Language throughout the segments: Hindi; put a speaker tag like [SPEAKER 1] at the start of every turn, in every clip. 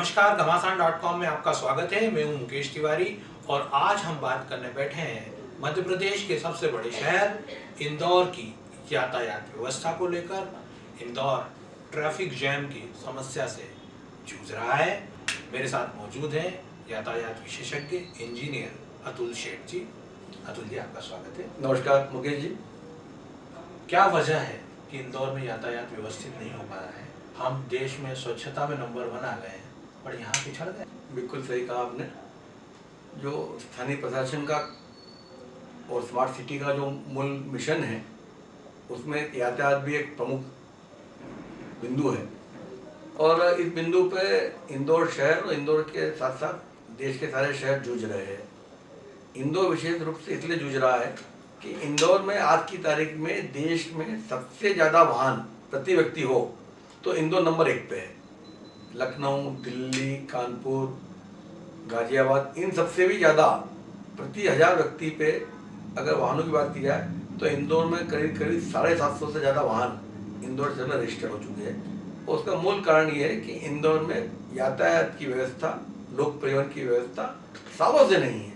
[SPEAKER 1] नमस्कार घमासान डॉट कॉम में आपका स्वागत है। मैं हूँ मुकेश तिवारी और आज हम बात करने बैठे हैं मध्य प्रदेश के सबसे बड़े शहर इंदौर की यातायात व्यवस्था को लेकर। इंदौर ट्रैफ़िक जैम की समस्या से जूझ रहा है। मेरे साथ मौजूद हैं यातायात विशेषज्ञ इंजीनियर अतुल शेठ जी। अतुल जी आपका स्वागत है।
[SPEAKER 2] नमस्कार मुकेश जी।
[SPEAKER 1] क्या वजह है कि इंदौर में यातायात व्यवस्थित नहीं हो पा रहा है? हम देश में स्वच्छता में नंबर वन आ गए हैं। पर यहाँ पिछड़ गए
[SPEAKER 2] बिल्कुल सही कहा आपने। जो स्थानीय प्रशासन का और स्मार्ट सिटी का जो मूल मिशन है, उसमें यातायात भी एक प्रमुख बिंदु है। और इस बिंदु पे इंदौर शहर और इंदौर के साथ साथ देश के सारे शहर जूझ रहे हैं। इंदौर विशेष रूप से इसलिए जूझ रहा है कि इंदौर में आज की तारीख में देश में सबसे ज़्यादा वाहन प्रति व्यक्ति हो तो इंदौर नंबर एक पे है। लखनऊ, दिल्ली, कानपुर, गाजियाबाद, इन सबसे भी ज़्यादा प्रति हज़ार व्यक्ति पे अगर वाहनों की बात की जाए तो इंदौर में करीब करीब साढ़े सात सौ से ज़्यादा वाहन इंदौर में रजिस्टर हो चुके हैं। और उसका मूल कारण ये है कि इंदौर में यातायात की व्यवस्था, लोक परिवहन की व्यवस्था सालों से नहीं है।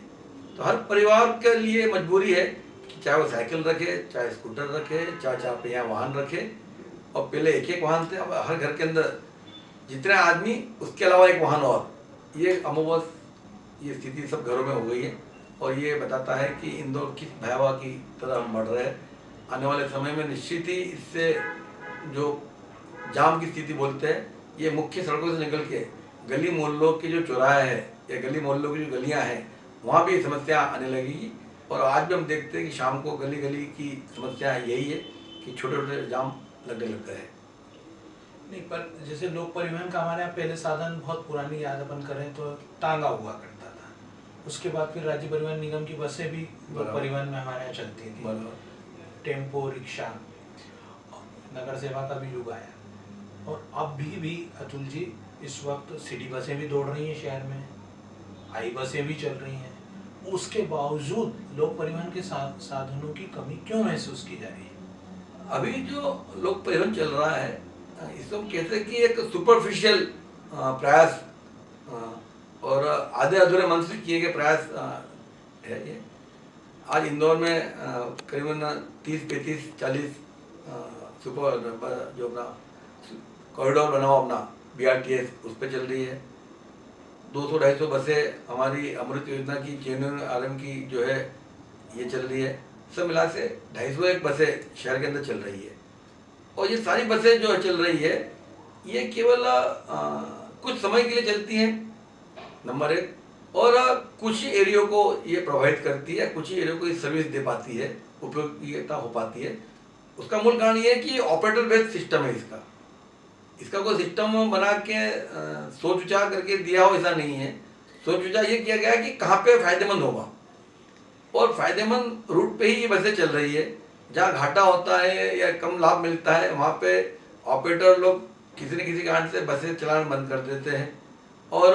[SPEAKER 2] तो हर परिवार के लिए मजबूरी है कि चाहे वो साइकिल रखे, चाहे स्कूटर रखे, चाहे चाहे वाहन रखे, और पहले एक एक वाहन थे, अब हर घर के अंदर जितने आदमी, उसके अलावा एक वाहन और। ये अमोबस ये स्थिति सब घरों में हो गई है। और ये बताता है कि इंदौर किस भयावह की तरह हम बढ़ रहे हैं। आने वाले समय में निश्चित ही इससे जो जाम की स्थिति बोलते हैं, ये मुख्य सड़कों से निकल के गली मोहल्लों के जो चौराहे हैं या गली मोहल्लों की जो गलियाँ हैं, वहाँ भी समस्या आने लगेगी। और आज भी हम देखते हैं कि शाम को गली गली की समस्या यही है कि छोटे छोटे जाम लगने लग गए हैं।
[SPEAKER 1] नहीं पर जैसे लोक परिवहन का हमारे यहाँ पहले साधन बहुत पुरानी याद अपन करें तो टांगा हुआ करता था। उसके बाद फिर राज्य परिवहन निगम की बसें भी लोक परिवहन में हमारे यहाँ चलती थी। टेंपो रिक्शा नगर सेवा का भी युग आया। और अब भी भी अतुल जी इस वक्त सिटी बसें भी दौड़ रही हैं शहर में आई बसें भी चल रही हैं। उसके बावजूद लोक परिवहन के सा, साधनों की कमी क्यों महसूस की जा रही है?
[SPEAKER 2] अभी जो लोक परिवहन चल रहा है इसको हम कहते हैं कि एक सुपरफिशियल प्रयास और आधे अधूरे मन से किए गए प्रयास है ये। आज इंदौर में करीबन तीस, पैंतीस, चालीस सुपर जो अपना कॉरिडोर बना हुआ अपना बी आर टी एस उस पर चल रही है। दो सौ, ढाई सौ बसें हमारी अमृत योजना की जेन्यून आलम की जो है, ये चल रही है। सब मिला से ढाई सौ एक बसें शहर के अंदर चल रही है। और ये सारी बसें जो चल रही है, ये केवल कुछ समय के लिए चलती हैं नंबर एक। और कुछ ही एरियो को ये प्रभावित करती है, कुछ ही एरियो को ये सर्विस दे पाती है, उपयोगिता हो पाती है। उसका मूल कारण ये है कि ऑपरेटर बेस्ड सिस्टम है इसका। इसका कोई सिस्टम बना के सोच विचार करके दिया हो ऐसा नहीं है। सोच विचार ये किया गया कि कहाँ पे फ़ायदेमंद होगा। और फ़ायदेमंद रूट पे ही ये बसें चल रही है। जहाँ घाटा होता है या कम लाभ मिलता है, वहाँ पे ऑपरेटर लोग किसी न किसी कारण से बसें चलाना बंद कर देते हैं। और,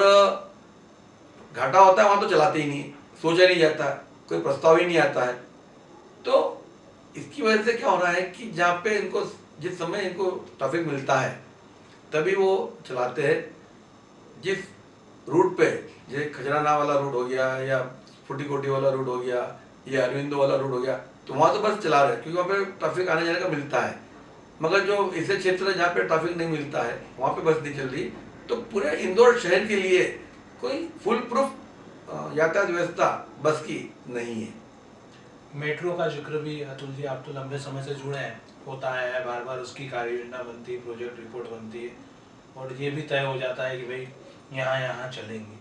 [SPEAKER 2] घाटा होता है, वहाँ तो चलाते ही नहीं, सोचा नहीं जाता, कोई प्रस्ताव ही नहीं आता है। तो इसकी वजह से क्या हो रहा है कि जहाँ पे इनको, जिस समय इनको ट्रैफ़िक मिलता है, तभी वो चलाते हैं। जिस रूट पे, जैसे खजराना वाला रूट हो गया या फुटी कोटी वाला रूट हो गया या अरविंदो वाला रूट हो गया तो वहाँ तो बस चला रहे क्योंकि वहाँ पे ट्रैफ़िक आने जाने का मिलता है। मगर जो ऐसे क्षेत्र है जहाँ पे ट्रैफ़िक नहीं मिलता है, वहाँ पे बस नहीं चल रही। तो पूरे इंदौर शहर के लिए कोई फुल प्रूफ यातायात व्यवस्था बस की नहीं है।
[SPEAKER 1] मेट्रो का ज़िक्र भी अतुल जी आप तो लंबे समय से जुड़े हैं। होता है बार बार उसकी कार्य योजना बनती है प्रोजेक्ट रिपोर्ट बनती है, और ये भी तय हो जाता है कि भाई यहाँ यहाँ चलेंगे।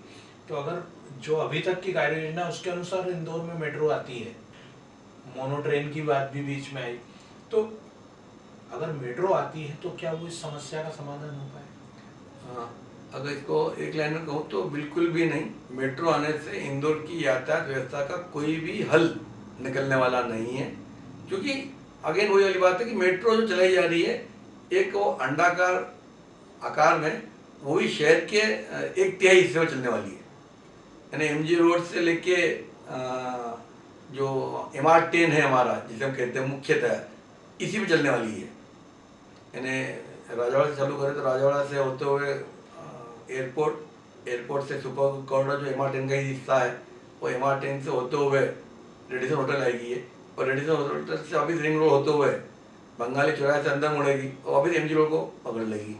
[SPEAKER 1] तो अगर जो अभी तक की कार्य योजना उसके अनुसार इंदौर में मेट्रो आती है मोनो ट्रेन की बात भी बीच में आई। तो अगर मेट्रो आती है तो क्या वो इस समस्या का समाधान हो पाए?
[SPEAKER 2] हाँ, अगर इसको एक लाइन में कहूँ तो बिल्कुल भी नहीं। मेट्रो आने से इंदौर की यातायात व्यवस्था का कोई भी हल निकलने वाला नहीं है। क्योंकि अगेन वही वाली बात है कि मेट्रो जो चलाई जा रही है एक वो अंडाकार आकार में वो भी शहर के एक तिहाई हिस्से में चलने वाली है। यानी एमजी रोड से लेके जो एम आर टेन है हमारा, जिसे हम कहते हैं मुख्यतः, इसी में चलने वाली है। यानी राजावाड़ा से चालू करें तो राजावाड़ा से होते हुए एयरपोर्ट एयरपोर्ट से सुपर कॉरिडोर जो एम आर टेन का ही हिस्सा है, वो एम आर टेन से होते हुए रेडिसन होटल आएगी ये। और रेडिसन होटल से वापिस रिंग रोड होते हुए बंगाली चौराहे से अंदर मुड़ेगी और वापिस एम जी रोड को पकड़ लेगी।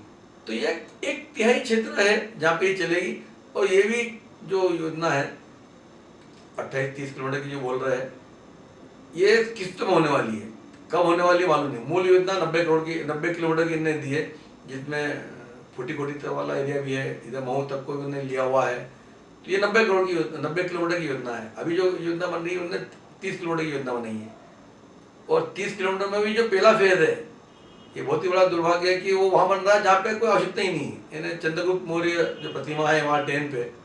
[SPEAKER 2] तो ये एक तिहाई क्षेत्र है जहाँ पे ये चलेगी। और ये भी जो योजना है अट्ठाईस तीस किलोमीटर की जो बोल रहे हैं, ये किस्त में होने वाली है। कब होने वाली मालूम नहीं। मूल योजना नब्बे करोड़ की, नब्बे किलोमीटर की इन्हें दी है, जिसमें फुटी कोटी तक वाला एरिया भी है, इधर मऊ तक को भी उन्हें लिया हुआ है। तो ये नब्बे करोड़ की नब्बे किलोमीटर की योजना है। अभी जो योजना बन रही है उन्हें तीस किलोमीटर की योजना बनाई है। और तीस किलोमीटर में भी जो पहला फ़ेज़ है, ये बहुत ही बड़ा दुर्भाग्य है कि वो वहाँ बन रहा है, जहाँ पे कोई आवश्यकता ही नहीं है। इन्हें चंद्रगुप्त मौर्य जो प्रतिमा है, वहाँ टेन पे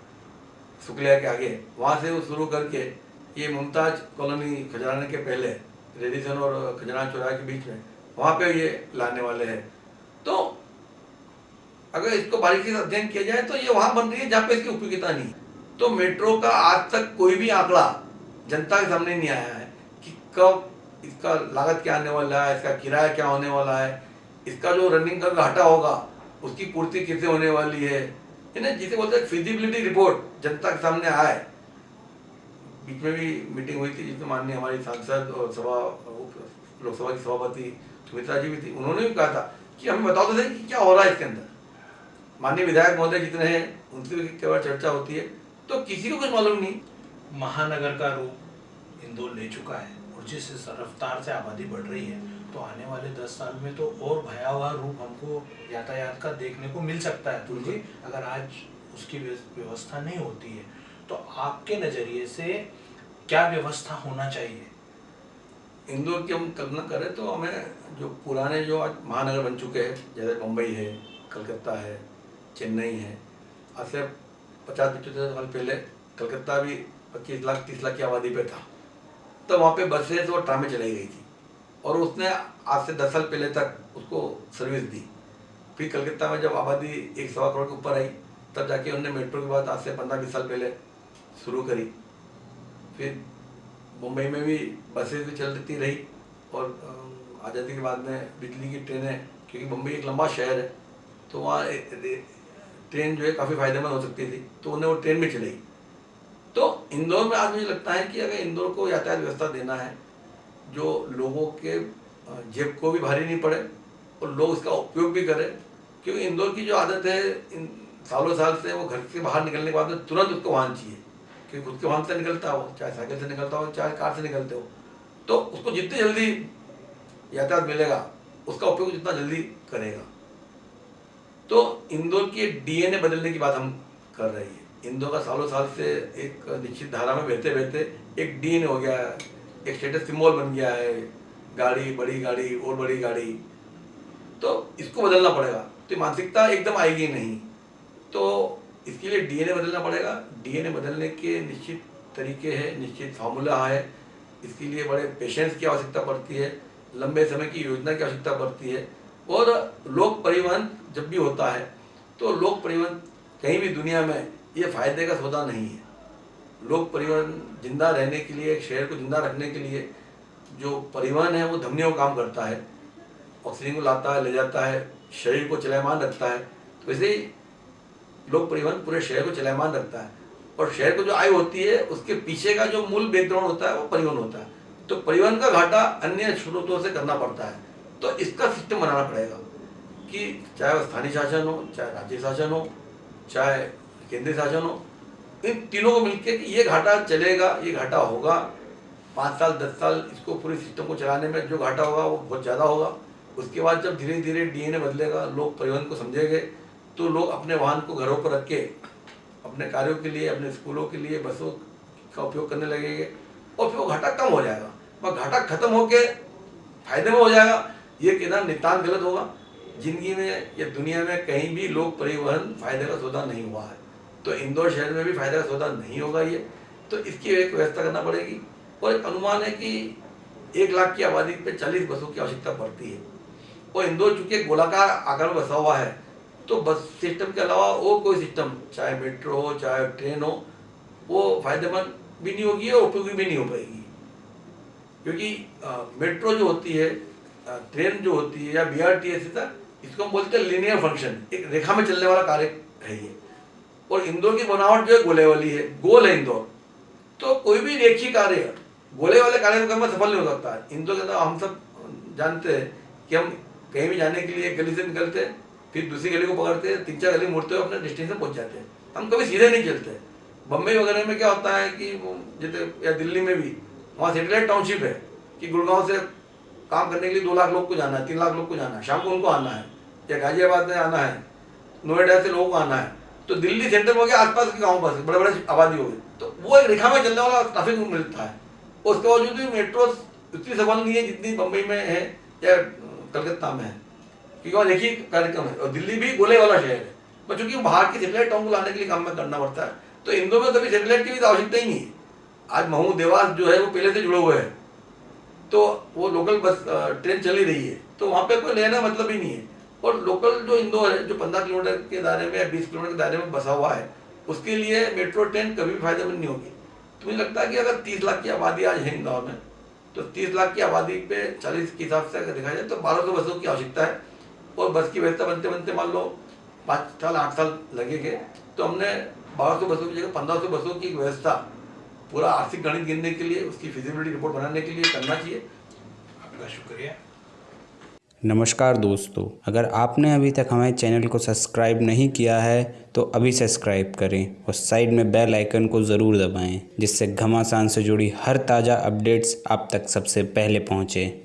[SPEAKER 2] शुक्लिया के आगे। वहाँ से वो शुरू करके ये मुमताज़ कॉलोनी खजराने के पहले, रेडिसन और खजराना चौराहे के बीच में, वहाँ पे ये लाने वाले हैं। तो अगर इसको बारीकी से अध्ययन किया जाए तो ये वहाँ बन रही है जहाँ पे इसकी उपयोगिता नहीं तो मेट्रो का आज तक कोई भी आंकड़ा जनता के सामने नहीं आया है कि कब इसका लागत क्या आने वाला है, इसका किराया क्या होने वाला है, इसका जो रनिंग का घाटा होगा, उसकी पूर्ति कैसे होने वाली है इन्हें जिसे बोलते हैं फिजिबिलिटी रिपोर्ट जनता के सामने आए। बीच में भी मीटिंग हुई थी, जिसमें माननीय हमारी सांसद और सभा, लोकसभा की सभापति सुमित्रा जी भी थी। उन्होंने भी कहा था कि हमें बताओ तो सही कि क्या हो रहा है इसके अंदर। माननीय विधायक महोदय जितने हैं, उनसे भी कई बार चर्चा होती है। तो किसी को कुछ मालूम नहीं।
[SPEAKER 1] महानगर का रूप इंदौर ले चुका है और जिस रफ्तार से आबादी बढ़ रही है तो आने वाले दस साल में तो और भयावह रूप हमको यातायात का देखने को मिल सकता है तुल जी अगर आज उसकी व्यवस्था नहीं होती है तो आपके नज़रिए से क्या व्यवस्था होना चाहिए?
[SPEAKER 2] इंदौर की हम कल्पना करें तो हमें जो पुराने जो आज महानगर बन चुके हैं जैसे मुंबई है कलकत्ता है चेन्नई है आज से पचास पचहत्तर साल पहले कलकत्ता भी पच्चीस लाख तीस लाख की आबादी पे था। तो वहाँ पे बसेस और ट्रामें चलाई गई थी। और उसने आज से दस साल पहले तक उसको सर्विस दी। फिर कलकत्ता में जब आबादी एक सवा करोड़ के ऊपर आई, तब जाके उन्होंने मेट्रो के बाद आज से पंद्रह बीस साल पहले शुरू करी। फिर मुंबई में भी बसें भी चलती रही और आज़ादी के बाद में बिजली की ट्रेनें, क्योंकि मुंबई एक लंबा शहर है तो वहाँ ट्रेन जो है काफ़ी फ़ायदेमंद हो सकती थी तो उन्हें वो ट्रेन भी चलाई। तो इंदौर में आज मुझे लगता है कि अगर इंदौर को यातायात व्यवस्था देना है जो लोगों के जेब को भी भारी नहीं पड़े और लोग इसका उपयोग भी करें। क्योंकि इंदौर की जो आदत है, इन सालों साल से वो घर से बाहर निकलने के बाद में तुरंत उसको वाहन चाहिए। क्योंकि खुद के वाहन से निकलता हो, चाहे साइकिल से निकलता हो, चाहे कार से निकलते हो। तो उसको जितनी जल्दी यातायात मिलेगा, उसका उपयोग जितना जल्दी करेगा। तो इंदौर की डीएनए बदलने की बात हम कर रहे हैं। इंदौर का सालों साल से एक निश्चित धारा में बहते बहते एक डीएनए हो गया एक स्टेटस सिम्बॉल बन गया है। गाड़ी, बड़ी गाड़ी, और बड़ी गाड़ी। तो इसको बदलना पड़ेगा। तो मानसिकता एकदम आएगी नहीं। तो इसके लिए डीएनए बदलना पड़ेगा। डीएनए बदलने के निश्चित तरीके हैं, निश्चित फार्मूला है। इसके लिए बड़े पेशेंस की आवश्यकता पड़ती है। लंबे समय की योजना की आवश्यकता पड़ती है। और लोक परिवहन जब भी होता है तो लोक परिवहन कहीं भी दुनिया में ये फ़ायदे का सौदा नहीं है। लोक परिवहन ज़िंदा रहने के लिए, शहर को ज़िंदा रखने के लिए जो परिवहन है, वो धमनियों काम करता है। ऑक्सीजन को लाता है, ले जाता है, शरीर को चलायमान रखता है। तो वैसे ही लोक परिवहन पूरे शहर को चलायमान रखता है। और शहर को जो आय होती है, उसके पीछे का जो मूल बैकग्राउंड होता है, वो परिवहन होता है। तो परिवहन का घाटा अन्य स्रोतों से करना पड़ता है। तो इसका सिस्टम बनाना पड़ेगा कि चाहे वो स्थानीय शासन हो, चाहे राज्य शासन हो, चाहे केंद्रीय शासन हो इन तीनों को मिलकर कि ये घाटा चलेगा, ये घाटा होगा। पाँच साल, दस साल इसको पूरे सिस्टम को चलाने में जो घाटा होगा वो बहुत ज़्यादा होगा। उसके बाद जब धीरे धीरे डीएनए बदलेगा, लोग परिवहन को समझेंगे तो लोग अपने वाहन को घरों पर रख के, अपने कार्यों के लिए, अपने स्कूलों के लिए, बसों का उपयोग करने लगेंगे और फिर वो घाटा कम हो जाएगा। वह घाटा खत्म होके फ़ायदे में हो जाएगा, ये कहना नितान गलत होगा। ज़िंदगी में या दुनिया में कहीं भी लोग परिवहन फ़ायदे का सौदा नहीं हुआ है। तो इंदौर शहर में भी फ़ायदा सौदा नहीं होगा ये। तो इसकी एक व्यवस्था करना पड़ेगी और एक अनुमान है कि एक लाख की आबादी पे चालीस बसों की आवश्यकता पड़ती है। और इंदौर चूँकि गोलाकार आकार में बसा हुआ है तो बस सिस्टम के अलावा वो कोई सिस्टम, चाहे मेट्रो हो, चाहे ट्रेन हो, वो फ़ायदेमंद भी नहीं होगी और उपयोगी भी नहीं हो पाएगी। क्योंकि मेट्रो जो होती है ट्रेन जो होती है या बी आर टी एस इसको हम बोलते हैं लिनियर फ़ंक्शन एक रेखा में चलने वाला कार्य है ये। और इंदौर की बनावट जो है गोले वाली है, गोल है इंदौर। तो कोई भी रेखी कार्य, गोले वाले कार्य को में सफल नहीं हो सकता। है इंदौर के अंदर हम सब जानते हैं कि हम कहीं भी जाने के लिए एक गली से निकलते हैं, फिर दूसरी गली को पकड़ते हैं, तीन चार गली मुड़ते हुए अपने डेस्टिनेशन पहुँच जाते हैं। हम कभी सीधे नहीं चलते। बम्बई वगैरह में क्या होता है कि जैसे या दिल्ली में भी, वहाँ सेटेलाइट टाउनशिप है कि गुड़गांव से काम करने के लिए दो लाख लोग को जाना है, तीन लाख लोग को जाना है, शाम को उनको आना है, या गाजियाबाद में आना है, नोएडा से लोगों को आना है। तो दिल्ली सेंटर हो गया, आसपास के गाँव बस बड़े बड़े आबादी हो गई। तो वो एक रेखा में चलने वाला ट्रैफ़िक मिलता है। उसके बावजूद भी मेट्रो उतनी सफल नहीं है जितनी बम्बई में है या कलकत्ता में है। क्योंकि वहाँ देखिए कार्यक्रम है। और दिल्ली भी गोले वाला शहर है। पर चूँकि बाहर की सेटेलाइट टाउन को लाने के लिए काम में करना पड़ता है तो इंदौर में कभी सेटेलाइट की भी तो आवश्यकता ही नहीं है। आज महू देवास जो है वो पहले से जुड़े हुए हैं। तो वो लोकल बस ट्रेन चल ही रही है। तो वहाँ पे कोई लेना मतलब ही नहीं है। और लोकल जो इंदौर है, जो पंद्रह किलोमीटर के दायरे में या बीस किलोमीटर के दायरे में बसा हुआ है, उसके लिए मेट्रो ट्रेन कभी फ़ायदेमंद नहीं होगी। तो मुझे लगता है कि अगर तीस लाख की आबादी आज है इंदौर में तो तीस लाख की आबादी पे चालीस के हिसाब से अगर देखा जाए तो बारह सौ बसों की आवश्यकता है। और बस की व्यवस्था बनते बनते मान लो पाँच साल, आठ साल लगेंगे तो हमने बारह सौ बसों की जगह पंद्रह सौ बसों की व्यवस्था, पूरा आर्थिक गणित गिनने के लिए, उसकी फिजिबिलिटी रिपोर्ट बनाने के लिए करना चाहिए।
[SPEAKER 1] आपका शुक्रिया।
[SPEAKER 3] नमस्कार दोस्तों, अगर आपने अभी तक हमारे चैनल को सब्सक्राइब नहीं किया है तो अभी सब्सक्राइब करें और साइड में बेल आइकन को ज़रूर दबाएँ, जिससे घमासान से जुड़ी हर ताज़ा अपडेट्स आप तक सबसे पहले पहुँचें।